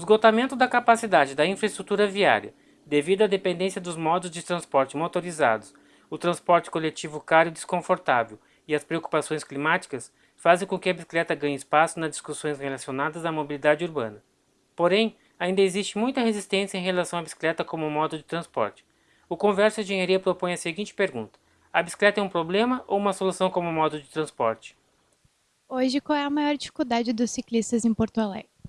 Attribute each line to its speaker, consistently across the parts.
Speaker 1: esgotamento da capacidade da infraestrutura viária, devido à dependência dos modos de transporte motorizados, o transporte coletivo caro e desconfortável e as preocupações climáticas fazem com que a bicicleta ganhe espaço nas discussões relacionadas à mobilidade urbana. Porém, ainda existe muita resistência em relação à bicicleta como modo de transporte. O Conversa Engenharia propõe a seguinte pergunta: a bicicleta é um problema ou uma solução como modo de transporte?
Speaker 2: Hoje, qual é a maior dificuldade dos ciclistas em Porto Alegre?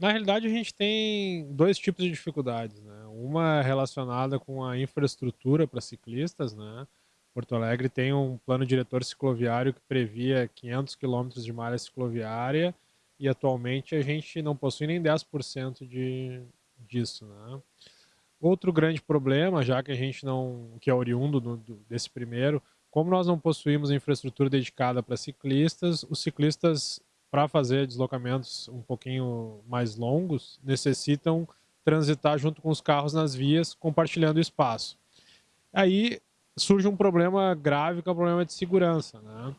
Speaker 3: Na realidade, a gente tem dois tipos de dificuldades. Né? Uma é relacionada com a infraestrutura para ciclistas, né? Porto Alegre tem um plano diretor cicloviário que previa 500 quilômetros de malha cicloviária e atualmente a gente não possui nem 10% de, disso. Né? Outro grande problema, já que a gente não, que é oriundo do, do, desse primeiro, como nós não possuímos infraestrutura dedicada para ciclistas, os ciclistas, para fazer deslocamentos um pouquinho mais longos, necessitam transitar junto com os carros nas vias, compartilhando espaço. Aí surge um problema grave, que é o problema de segurança, né?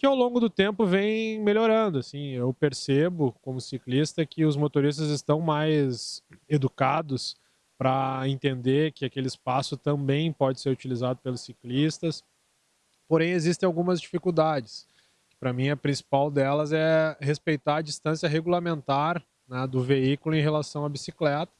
Speaker 3: que ao longo do tempo vem melhorando. Assim, eu percebo, como ciclista, que os motoristas estão mais educados para entender que aquele espaço também pode ser utilizado pelos ciclistas. Porém, existem algumas dificuldades. Para mim, a principal delas é respeitar a distância regulamentar né, do veículo em relação à bicicleta,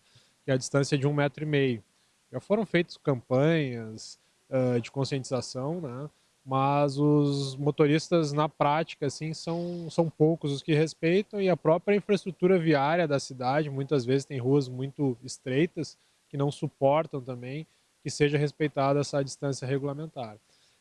Speaker 3: que é a distância de um metro e meio. Já foram feitas campanhas, uh, de conscientização, né? mas os motoristas na prática assim são, são poucos os que respeitam e a própria infraestrutura viária da cidade muitas vezes tem ruas muito estreitas que não suportam também que seja respeitada essa distância regulamentar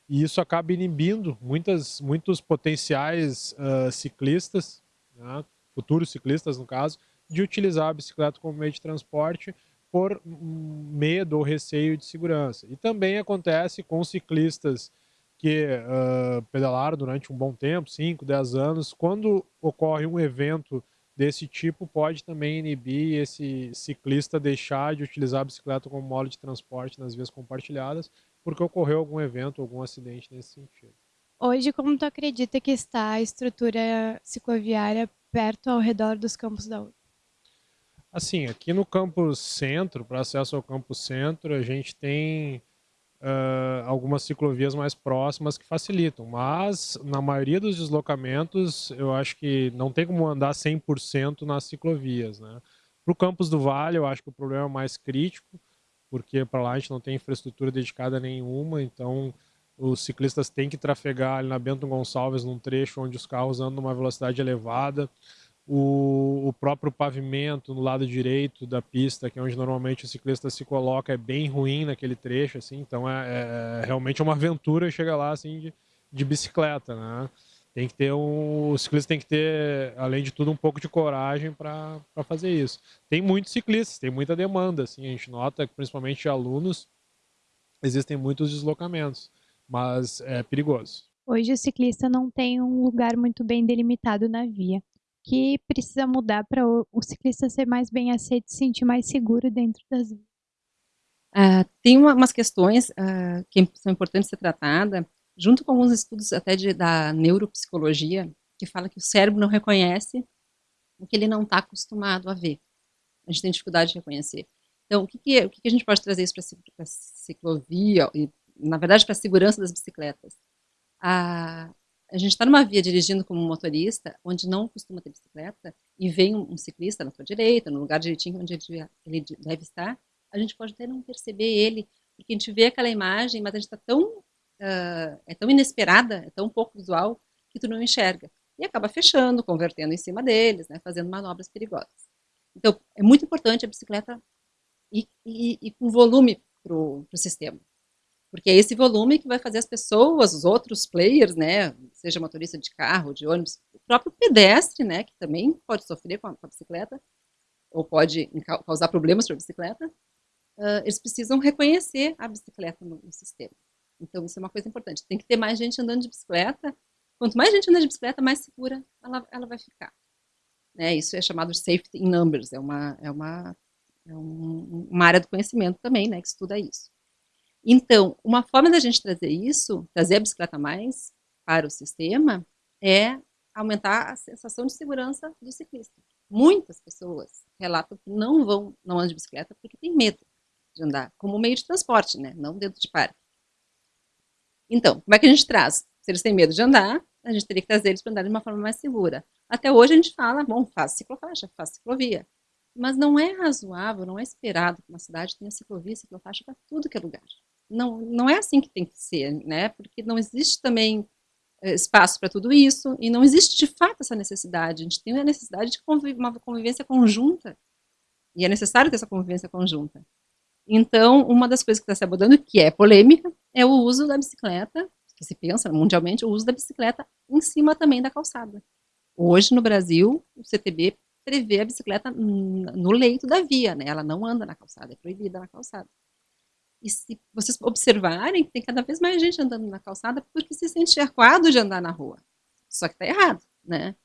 Speaker 3: e isso acaba inibindo muitas, muitos potenciais uh, ciclistas, né? futuros ciclistas no caso, de utilizar a bicicleta como meio de transporte por medo ou receio de segurança. E também acontece com ciclistas que uh, pedalaram durante um bom tempo, 5, 10 anos, quando ocorre um evento desse tipo, pode também inibir esse ciclista deixar de utilizar a bicicleta como modo de transporte nas vias compartilhadas, porque ocorreu algum evento, algum acidente nesse sentido.
Speaker 2: Hoje, como tu acredita que está a estrutura cicloviária perto ao redor dos campos da URGS?
Speaker 3: Assim, aqui no campus centro, para acesso ao campus centro, a gente tem uh, algumas ciclovias mais próximas que facilitam, mas na maioria dos deslocamentos eu acho que não tem como andar 100% nas ciclovias. Né? Para o campus do Vale, eu acho que o problema é mais crítico, porque para lá a gente não tem infraestrutura dedicada nenhuma, então os ciclistas têm que trafegar ali na Bento Gonçalves num trecho onde os carros andam numa velocidade elevada o, o, próprio pavimento no lado direito da pista, que é onde normalmente o ciclista se coloca, é bem ruim naquele trecho, assim, então é, é realmente uma aventura chegar lá assim de, de bicicleta, né? Tem que ter um, o ciclista tem que ter, além de tudo, um pouco de coragem para fazer isso. Tem muitos ciclistas, tem muita demanda, assim, a gente nota que principalmente alunos existem muitos deslocamentos, mas é perigoso.
Speaker 2: Hoje o ciclista não tem um lugar muito bem delimitado na via que precisa mudar para o, o, ciclista ser mais bem aceito e se sentir mais seguro dentro das vias?
Speaker 4: Uh, tem uma, umas questões uh, que são importantes ser tratadas, junto com alguns estudos até de, da neuropsicologia, que fala que o cérebro não reconhece o que ele não está acostumado a ver. A gente tem dificuldade de reconhecer. Então, o que, que, o que, que a gente pode trazer isso para a ciclovia, e, na verdade, para a segurança das bicicletas? A, a gente está numa via dirigindo como motorista, onde não costuma ter bicicleta, e vem um, um ciclista na sua direita, no lugar direitinho onde ele, ele deve estar, a gente pode até não perceber ele, porque a gente vê aquela imagem, mas a gente está tão, uh, é tão inesperada, é tão pouco visual, que tu não enxerga. E acaba fechando, convertendo em cima deles, né, fazendo manobras perigosas. Então, é muito importante a bicicleta ir com volume para o sistema. Porque é esse volume que vai fazer as pessoas, os outros players, né, seja motorista de carro, de ônibus, o próprio pedestre, né, que também pode sofrer com a, com a bicicleta, ou pode causar problemas para a bicicleta, uh, eles precisam reconhecer a bicicleta no, no, sistema. Então, isso é uma coisa importante. Tem que ter mais gente andando de bicicleta. Quanto mais gente andando de bicicleta, mais segura ela, ela vai ficar. Né, isso é chamado safety in numbers, é uma, é uma, é um, uma área do conhecimento também, né, que estuda isso. Então, uma forma da gente trazer isso, trazer a bicicleta mais para o sistema, é aumentar a sensação de segurança do ciclista. muitas pessoas relatam que não vão, não andam de bicicleta porque tem medo de andar, como meio de transporte, né? Não dentro de parque. Então, como é que a gente traz? Se eles têm medo de andar, a gente teria que trazer eles para andar de uma forma mais segura. Até hoje a gente fala, bom, faz ciclofaixa, faz ciclovia. Mas não é razoável, não é esperado que uma cidade tenha ciclovia ciclofaixa para tudo que é lugar. Não, não é assim que tem que ser, né? Porque não existe também eh, espaço para tudo isso e não existe de fato essa necessidade. A gente tem a necessidade de conviv uma convivência conjunta e é necessário ter essa convivência conjunta. Então, uma das coisas que está se abordando, que é polêmica, é o uso da bicicleta, que se pensa mundialmente, o uso da bicicleta em cima também da calçada. Hoje, no Brasil, o CTB prevê a bicicleta no leito da via, né? Ela não anda na calçada, é proibida na calçada. E se vocês observarem, tem cada vez mais gente andando na calçada porque se sente acuado de andar na rua. Só que está errado, né?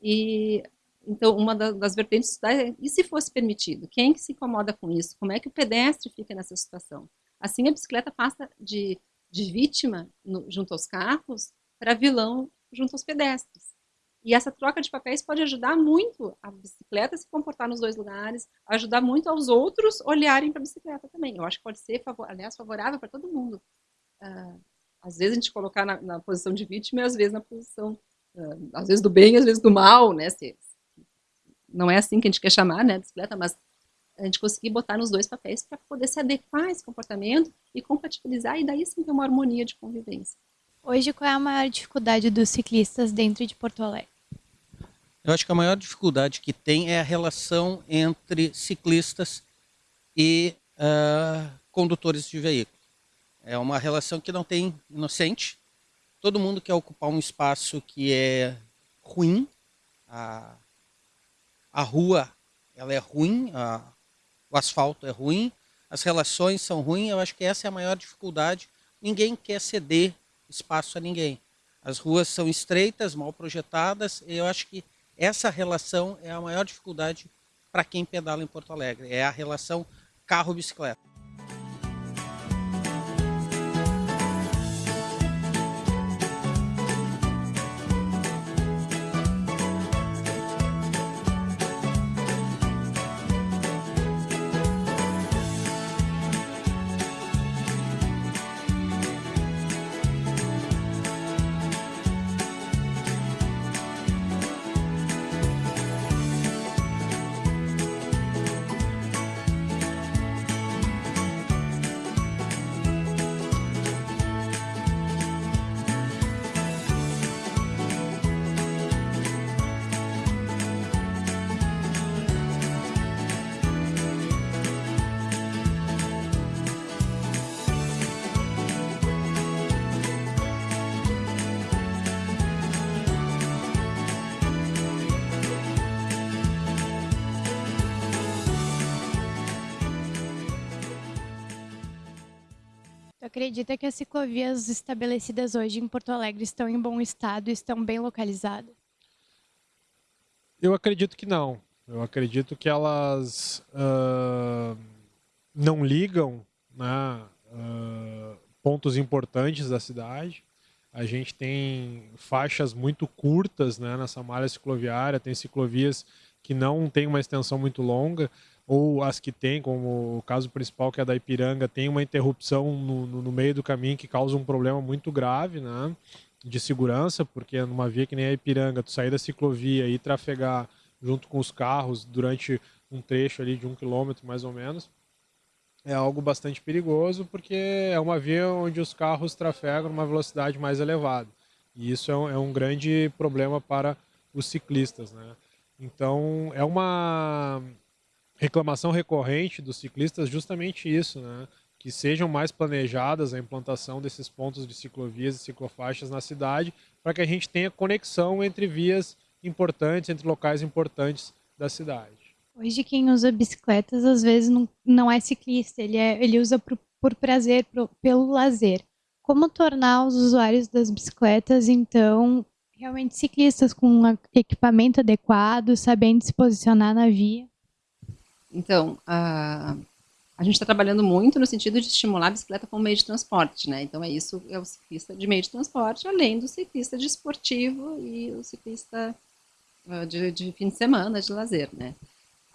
Speaker 4: E então uma das vertentes é, e se fosse permitido? Quem que se incomoda com isso? Como é que o pedestre fica nessa situação? Assim a bicicleta passa de, de vítima no, junto aos carros para vilão junto aos pedestres. E essa troca de papéis pode ajudar muito a bicicleta se comportar nos dois lugares, ajudar muito aos outros olharem para a bicicleta também. Eu acho que pode ser, aliás, favorável para todo mundo. Uh, às vezes a gente colocar na, na, posição de vítima e às vezes na posição, uh, às vezes do bem, às vezes do mal, né? Se, não é assim que a gente quer chamar, né, bicicleta, mas a gente conseguir botar nos dois papéis para poder se adequar a esse comportamento e compatibilizar e daí sim ter uma harmonia de convivência.
Speaker 2: Hoje, qual é a maior dificuldade dos ciclistas dentro de Porto Alegre?
Speaker 5: Eu acho que a maior dificuldade que tem é a relação entre ciclistas e uh, condutores de veículo. É uma relação que não tem inocente. Todo mundo quer ocupar um espaço que é ruim. A, a rua ela é ruim, a, o asfalto é ruim, as relações são ruins. Eu acho que essa é a maior dificuldade. Ninguém quer ceder espaço a ninguém. As ruas são estreitas, mal projetadas, e eu acho que essa relação é a maior dificuldade para quem pedala em Porto Alegre, é a relação carro-bicicleta.
Speaker 2: Acredita que as ciclovias estabelecidas hoje em Porto Alegre estão em bom estado, estão bem localizadas?
Speaker 3: Eu acredito que não. Eu acredito que elas uh, não ligam né, uh, pontos importantes da cidade. A gente tem faixas muito curtas né, nessa malha cicloviária, tem ciclovias que não têm uma extensão muito longa ou as que tem, como o caso principal que é da Ipiranga, tem uma interrupção no, no, no meio do caminho que causa um problema muito grave, né, de segurança, porque numa via que nem a Ipiranga, tu sair da ciclovia e trafegar junto com os carros durante um trecho ali de um quilômetro mais ou menos, é algo bastante perigoso, porque é uma via onde os carros trafegam numa velocidade mais elevada. E isso é um, é um grande problema para os ciclistas, né? Então, é uma reclamação recorrente dos ciclistas justamente isso, né? que sejam mais planejadas a implantação desses pontos de ciclovias e ciclofaixas na cidade, para que a gente tenha conexão entre vias importantes, entre locais importantes da cidade.
Speaker 2: Hoje quem usa bicicletas às vezes não, não é ciclista, ele, é, ele usa por, por prazer, pelo lazer. Como tornar os usuários das bicicletas, então, realmente ciclistas com um equipamento adequado, sabendo se posicionar na via?
Speaker 4: Então, a, a gente está trabalhando muito no sentido de estimular a bicicleta como meio de transporte, né? Então, é isso, é o ciclista de meio de transporte, além do ciclista de esportivo e o ciclista uh, de, de, fim de semana, de lazer, né?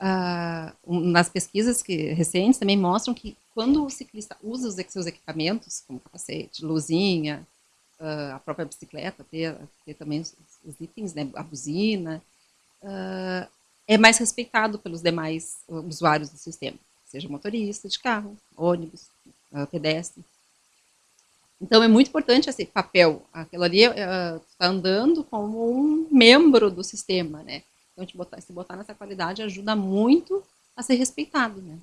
Speaker 4: Uh, nas pesquisas que, recentes também mostram que quando o ciclista usa os seus equipamentos, como capacete, luzinha, uh, a própria bicicleta, ter, ter também os, os, itens, né, a buzina, é mais respeitado pelos demais usuários do sistema, seja motorista de carro, ônibus, pedestre. Então, é muito importante esse papel. Aquilo ali está uh, andando como um membro do sistema, né? Então, te botar, se botar nessa qualidade ajuda muito a ser respeitado, né?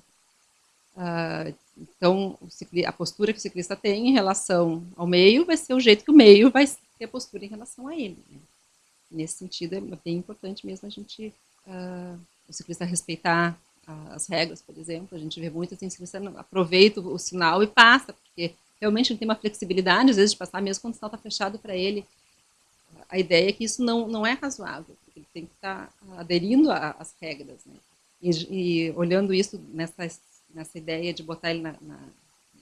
Speaker 4: Uh, então, a postura que o ciclista tem em relação ao meio vai ser o jeito que o meio vai ter a postura em relação a ele. Né? Nesse sentido, é bem importante mesmo a gente, uh, o ciclista respeitar as regras, por exemplo. A gente vê muito assim, o ciclista aproveita o sinal e passa, porque realmente ele tem uma flexibilidade, às vezes, de passar, mesmo quando o sinal está fechado para ele. A ideia é que isso não, não é razoável, ele tem que estar tá aderindo às regras. Né? E, e, olhando isso nessa, nessa ideia de botar ele na, na,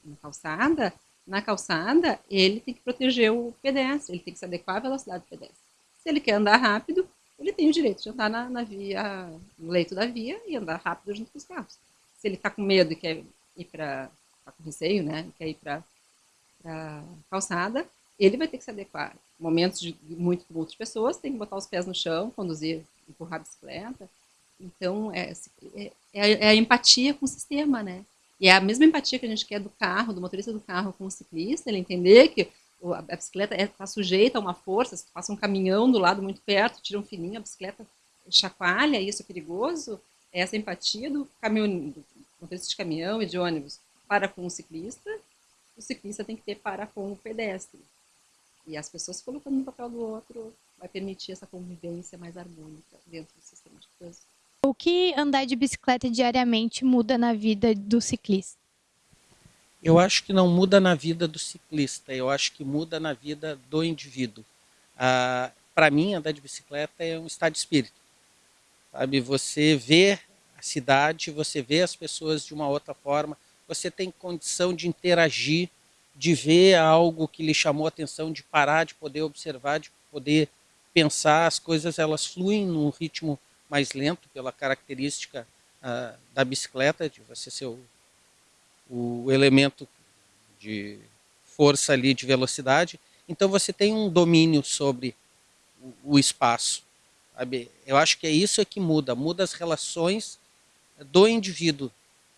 Speaker 4: na, calçada, na calçada, ele tem que proteger o pedestre, ele tem que se adequar à velocidade do pedestre. Se ele quer andar rápido, ele tem o direito de andar na, na via, no leito da via e andar rápido junto com os carros. Se ele está com medo e quer ir para, está com receio, né, quer ir para para calçada, ele vai ter que se adequar. Momentos de muito com outras pessoas, tem que botar os pés no chão, conduzir, empurrar a bicicleta. Então, é, é, é, é a empatia com o sistema, né? E é a mesma empatia que a gente quer do carro, do motorista do carro com o ciclista, ele entender que a bicicleta está é, sujeita a uma força, se passa um caminhão do lado muito perto, tira um fininho, a bicicleta chacoalha, isso é perigoso, é essa empatia do, caminhão, de caminhão e de ônibus para com o ciclista, o ciclista tem que ter para com o pedestre. E as pessoas colocando no papel do outro vai permitir essa convivência mais harmônica dentro do sistema de trânsito.
Speaker 2: O que andar de bicicleta diariamente muda na vida do ciclista?
Speaker 5: Eu acho que não muda na vida do ciclista, eu acho que muda na vida do indivíduo. Ah, Para mim, andar de bicicleta é um estado de espírito. Sabe, você vê a cidade, você vê as pessoas de uma outra forma, você tem condição de interagir, de ver algo que lhe chamou a atenção, de parar, de poder observar, de poder pensar, as coisas elas fluem num ritmo mais lento pela característica uh, da bicicleta, de você ser o, o elemento de força ali, de velocidade. Então você tem um domínio sobre o, espaço. Sabe? Eu acho que é isso é que muda, muda as relações do indivíduo.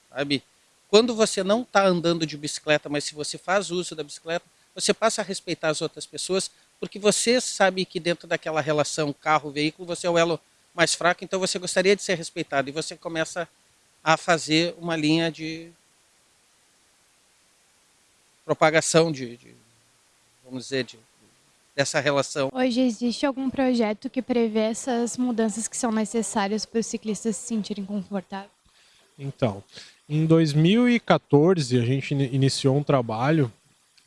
Speaker 5: Sabe? Quando você não está andando de bicicleta, mas se você faz uso da bicicleta, você passa a respeitar as outras pessoas, porque você sabe que dentro daquela relação carro-veículo, você é o elo mais fraco, então você gostaria de ser respeitado, e você começa a fazer uma linha de propagação de, de vamos dizer, de, dessa relação.
Speaker 2: Hoje existe algum projeto que prevê essas mudanças que são necessárias para os ciclistas se sentirem confortáveis?
Speaker 3: Então, em 2014, a gente iniciou um trabalho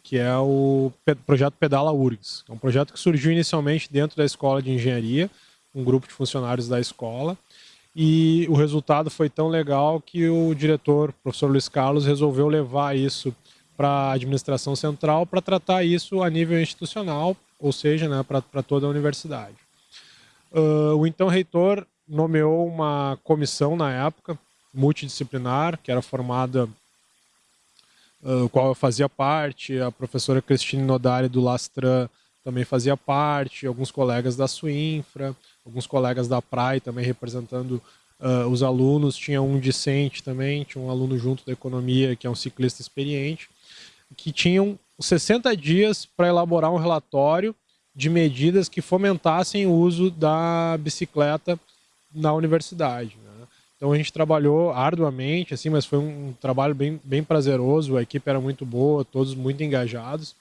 Speaker 3: que é o projeto Pedala URGS. É um projeto que surgiu inicialmente dentro da escola de engenharia, um grupo de funcionários da escola, e o resultado foi tão legal que o diretor, o professor Luiz Carlos, resolveu levar isso para a administração central para tratar isso a nível institucional, ou seja, né, para toda a universidade. Uh, o então reitor nomeou uma comissão na época, multidisciplinar, que era formada, uh, qual eu fazia parte, a professora Cristine Nodari do Lastran também fazia parte, alguns colegas da Suinfra, alguns colegas da PRAI também representando uh, os alunos, tinha um discente também, tinha um aluno junto da economia, que é um ciclista experiente, que tinham 60 dias para elaborar um relatório de medidas que fomentassem o uso da bicicleta na universidade. Né? Então a gente trabalhou arduamente, assim, mas foi um trabalho bem, bem prazeroso, a equipe era muito boa, todos muito engajados,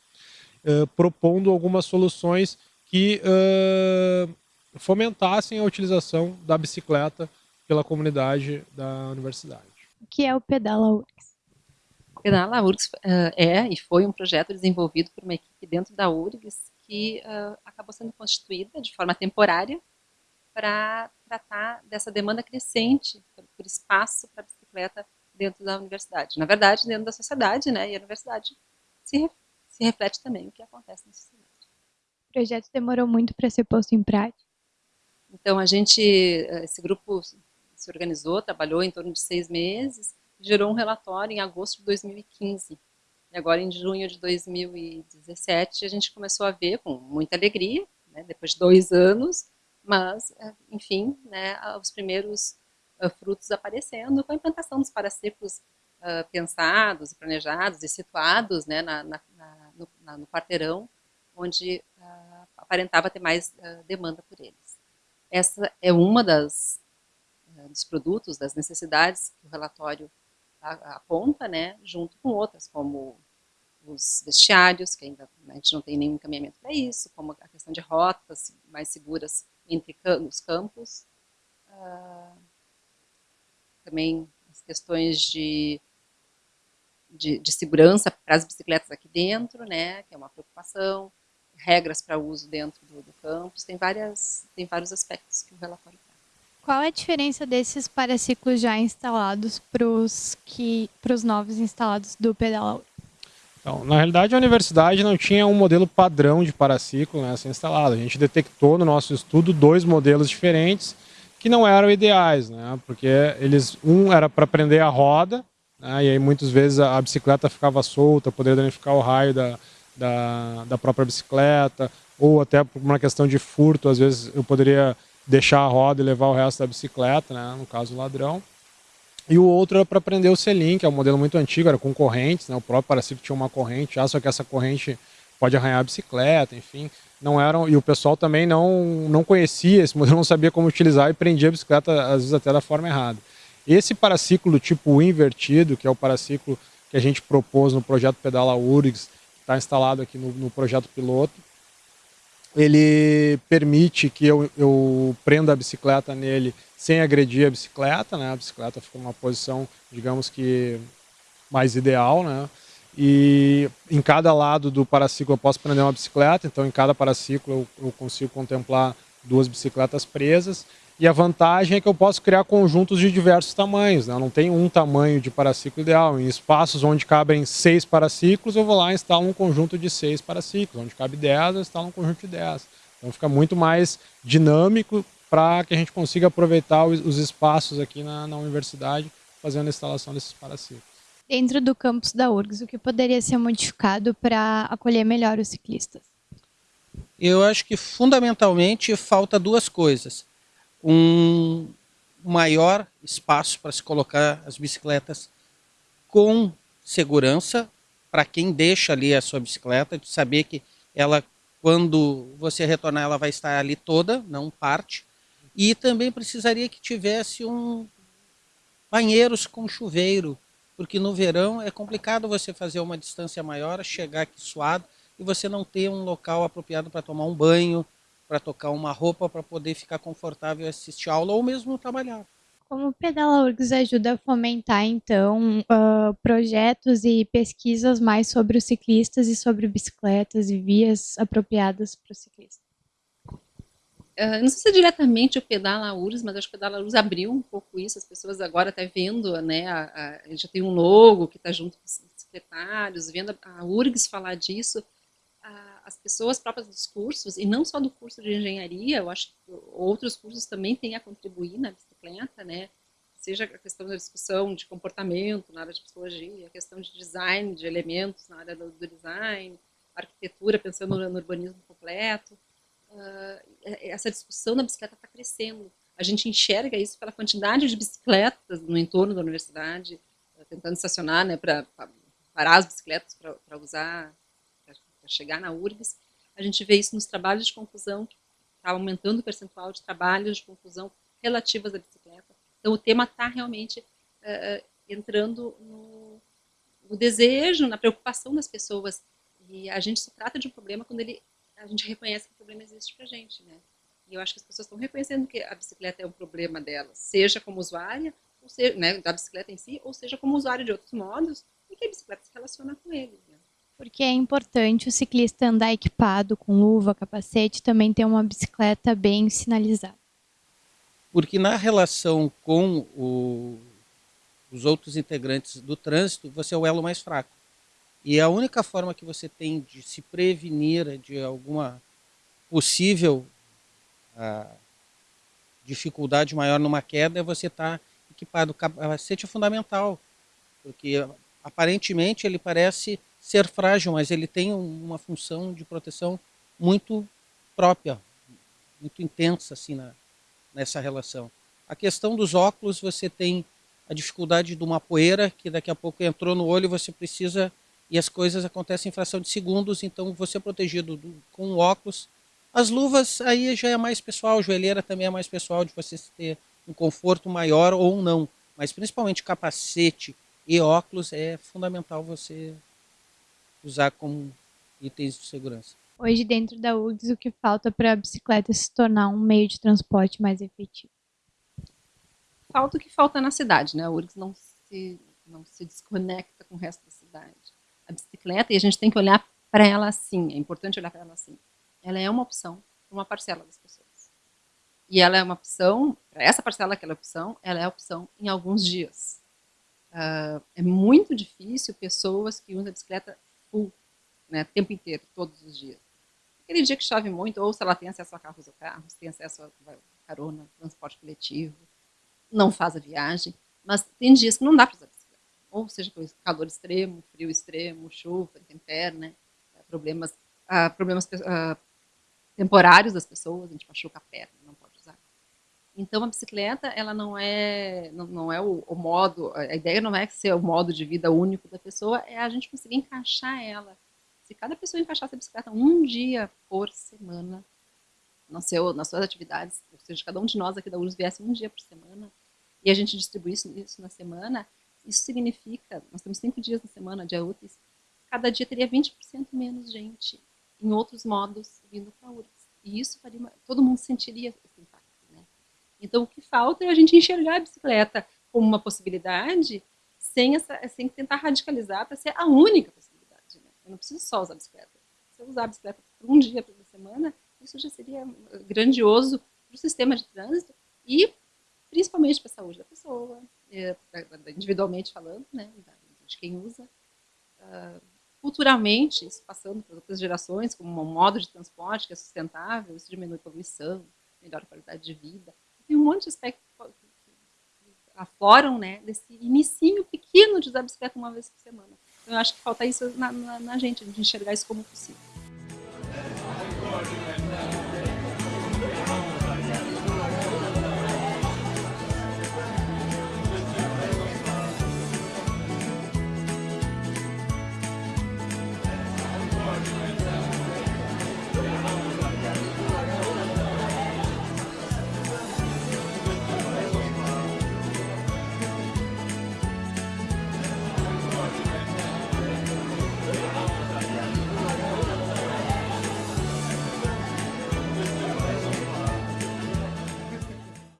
Speaker 3: uh, propondo algumas soluções que uh, fomentassem a utilização da bicicleta pela comunidade da universidade.
Speaker 2: O que é o Pedala URGS?
Speaker 4: O Pedala URGS uh, é e foi um projeto desenvolvido por uma equipe dentro da URGS que acabou sendo constituída de forma temporária para tratar dessa demanda crescente por espaço para bicicleta dentro da universidade. Na verdade, dentro da sociedade, né? E a universidade se, se reflete também o que acontece na sociedade.
Speaker 2: O projeto demorou muito para ser posto em prática?
Speaker 4: Então, a gente, esse grupo se organizou, trabalhou em torno de seis meses, gerou um relatório em agosto de 2015. E agora, em junho de 2017, a gente começou a ver com muita alegria, né, depois de dois anos, mas, é, enfim, né, os primeiros uh, frutos aparecendo com a implantação dos paraciclos uh, pensados, planejados e situados né, na, na, na, no, no, quarteirão, onde uh, aparentava ter mais demanda por eles. Essa é uma das dos produtos, das necessidades que o relatório aponta, né, junto com outras, como os vestiários, que ainda a gente não tem nenhum encaminhamento para isso, como a questão de rotas mais seguras entre os campos, uh, também as questões de, de, de segurança para as bicicletas aqui dentro, né, que é uma preocupação, regras para uso dentro do, do campus, tem, várias, tem vários aspectos que o relatório
Speaker 2: qual é a diferença desses paraciclos já instalados para os novos instalados do Pedala
Speaker 3: então, na realidade, a universidade não tinha um modelo padrão de paraciclo né, instalado. A gente detectou no nosso estudo dois modelos diferentes que não eram ideais, né, porque eles um era para prender a roda, né, e aí muitas vezes a, bicicleta ficava solta, poderia danificar o raio da, da, da própria bicicleta, ou até por uma questão de furto, às vezes eu poderia deixar a roda e levar o resto da bicicleta, né, no caso o ladrão. E o outro era para prender o selim, que é um modelo muito antigo, era com correntes, né, o próprio paraciclo tinha uma corrente já, só que essa corrente pode arranhar a bicicleta, enfim. Não eram, e o pessoal também não, não conhecia esse modelo, não sabia como utilizar e prendia a bicicleta, às vezes até da forma errada. Esse paraciclo tipo invertido, que é o paraciclo que a gente propôs no projeto Pedala URGS, está instalado aqui no, no projeto piloto, ele permite que eu, eu prenda a bicicleta nele sem agredir a bicicleta, né? A bicicleta fica numa posição, digamos que mais ideal, né? E em cada lado do paraciclo eu posso prender uma bicicleta, então em cada paraciclo eu, eu consigo contemplar duas bicicletas presas e a vantagem é que eu posso criar conjuntos de diversos tamanhos. Né? Não tem um tamanho de paraciclo ideal. Em espaços onde cabem seis paraciclos, eu vou lá e instalo um conjunto de seis paraciclos. Onde cabe dez, eu instalo um conjunto de dez. Então fica muito mais dinâmico para que a gente consiga aproveitar os, espaços aqui na, na universidade fazendo a instalação desses paraciclos.
Speaker 2: Dentro do campus da URGS, o que poderia ser modificado para acolher melhor os ciclistas?
Speaker 5: Eu acho que fundamentalmente falta duas coisas um maior espaço para se colocar as bicicletas com segurança para quem deixa ali a sua bicicleta, de saber que ela, quando você retornar, ela vai estar ali toda, não parte. E também precisaria que tivesse um banheiros com chuveiro, porque no verão é complicado você fazer uma distância maior, chegar aqui suado e você não ter um local apropriado para tomar um banho, para tocar uma roupa para poder ficar confortável e assistir aula ou mesmo trabalhar.
Speaker 2: Como o Pedala URGS ajuda a fomentar, então, uh, projetos e pesquisas mais sobre os ciclistas e sobre bicicletas e vias apropriadas para o ciclista?
Speaker 4: Uh, não sei se é diretamente o Pedala URGS, mas acho que o Pedala URGS abriu um pouco isso, as pessoas agora estão tá vendo, né, a, a, já tem um logo que está junto com os secretários, vendo a, a URGS falar disso, as pessoas próprias dos cursos, e não só do curso de engenharia, eu acho que outros cursos também têm a contribuir na bicicleta, né? Seja a questão da discussão de comportamento na área de psicologia, a questão de design de elementos na área do, design, arquitetura, pensando no, no urbanismo completo. Uh, essa discussão da bicicleta está crescendo. A gente enxerga isso pela quantidade de bicicletas no entorno da universidade, tentando estacionar, né, para parar as bicicletas para usar chegar na URGS, a gente vê isso nos trabalhos de conclusão, está aumentando o percentual de trabalhos de conclusão relativas à bicicleta. Então, o tema está realmente uh, entrando no, no, desejo, na preocupação das pessoas. E a gente se trata de um problema quando ele, a gente reconhece que o problema existe para a gente. Né? E eu acho que as pessoas estão reconhecendo que a bicicleta é um problema delas, seja como usuária, ou seja, né, da bicicleta em si, ou seja como usuário de outros modos, e que a bicicleta se relaciona com ele.
Speaker 2: Porque é importante o ciclista andar equipado com luva, capacete, também ter uma bicicleta bem sinalizada.
Speaker 5: Porque na relação com o, os outros integrantes do trânsito, você é o elo mais fraco. E a única forma que você tem de se prevenir de alguma possível ah, dificuldade maior numa queda é você estar tá equipado. O capacete é fundamental, porque aparentemente ele parece ser frágil, mas ele tem uma função de proteção muito própria, muito intensa assim na, nessa relação. A questão dos óculos, você tem a dificuldade de uma poeira que daqui a pouco entrou no olho, você precisa e as coisas acontecem em fração de segundos, então você é protegido do, com óculos. As luvas aí já é mais pessoal, joelheira também é mais pessoal de você ter um conforto maior ou não, mas principalmente capacete e óculos é fundamental você usar como itens de segurança.
Speaker 2: Hoje, dentro da URGS, o que falta para a bicicleta se tornar um meio de transporte mais efetivo?
Speaker 4: Falta o que falta na cidade, né? A URGS não se, não se desconecta com o resto da cidade. A bicicleta, e a gente tem que olhar para ela assim, é importante olhar para ela assim. Ela é uma opção para uma parcela das pessoas. E ela é uma opção, para essa parcela que ela é opção, ela é opção em alguns dias. Uh, é muito difícil pessoas que usam a bicicleta full, né, tempo inteiro, todos os dias. Aquele dia que chove muito, ou se ela tem acesso a carros ou carros, tem acesso a carona, transporte coletivo, não faz a viagem, mas tem dias que não dá para usar bicicleta. Ou seja, calor extremo, frio extremo, chuva, intempérie, né, problemas, uh, problemas uh, temporários das pessoas, a gente machuca a perna. Então a bicicleta, ela não é, não, não é o, o, modo, a ideia não é ser o modo de vida único da pessoa, é a gente conseguir encaixar ela. Se cada pessoa encaixasse a bicicleta um dia por semana, no seu, nas suas atividades, ou seja, cada um de nós aqui da URSS viesse um dia por semana, e a gente distribuísse isso na semana, isso significa, nós temos cinco dias na semana, dia úteis, cada dia teria 20% menos gente em outros modos vindo para a URSS. E isso faria todo mundo sentiria impacto. Então, o que falta é a gente enxergar a bicicleta como uma possibilidade, sem, essa, sem tentar radicalizar para ser a única possibilidade. Né? Eu não preciso só usar a bicicleta. Se eu usar a bicicleta por um dia por semana, isso já seria grandioso para o sistema de trânsito e principalmente para a saúde da pessoa, é, individualmente falando, né, de quem usa. Uh, culturalmente, isso passando para outras gerações, como um modo de transporte que é sustentável, isso diminui a poluição, melhora a qualidade de vida tem um monte de aspectos que afloram, né, desse inicinho pequeno de usar bicicleta uma vez por semana. Então, eu acho que falta isso na, na, na gente, de enxergar isso como possível.